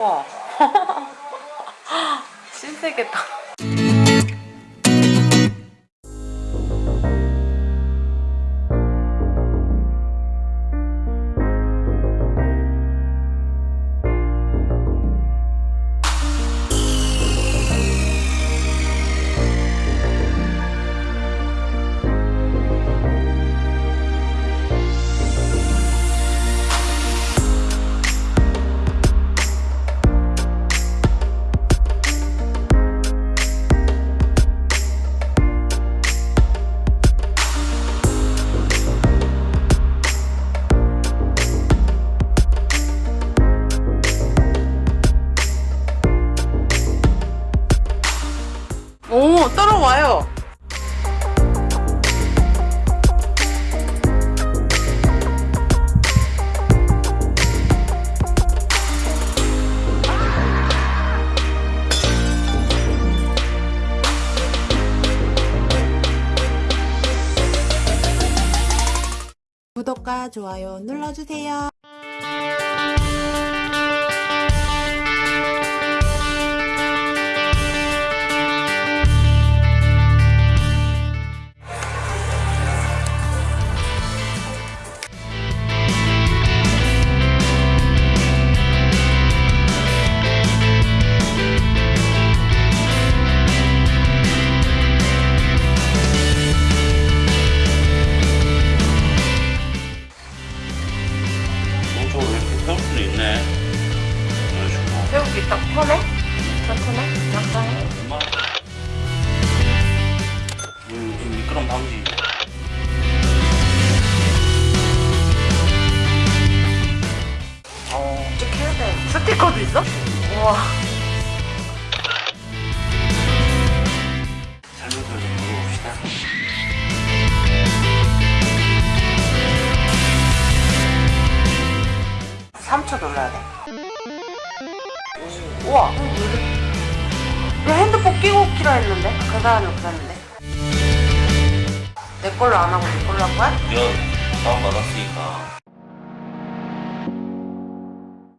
와 신세계다 따라와요 구독과 좋아요 눌러주세요. 새우기 딱 편해? 딱 편해? 약간 얼마? 음, 좀 미끄럼 방지. 어 찍혀야 돼 스티커도 있어? 우와 설명서 좀 물어봅시다. 3초 눌러야 돼 오, 우와 왜 핸드폰 끼고 키라 했는데? 그 사람이 그랬는데 내 걸로 안 하고 내 걸로 할 거야? 여 다운 받았으니까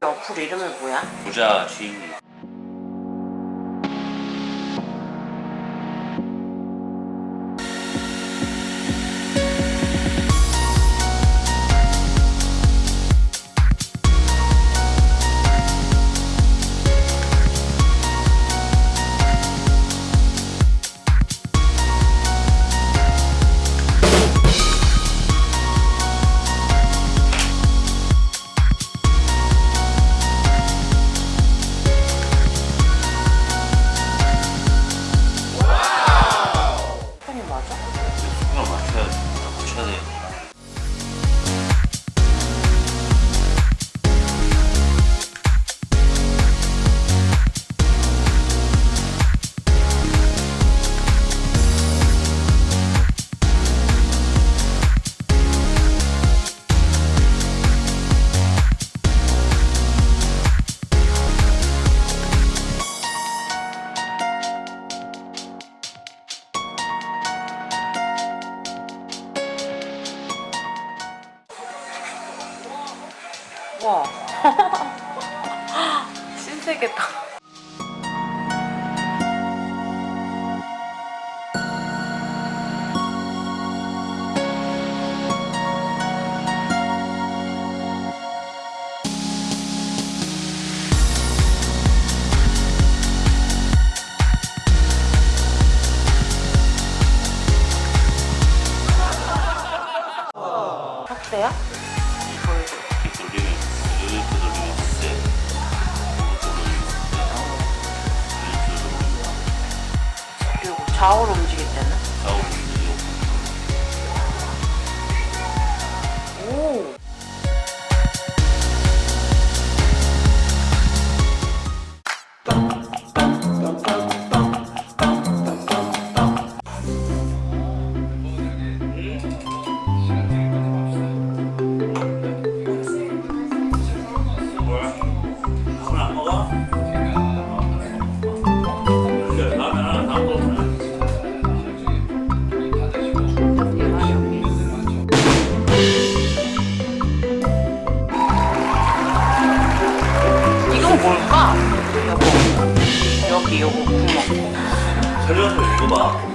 어플 이름이 뭐야? 부자 주인님. 와. 신세계다 좌우로 움직일 때는? 여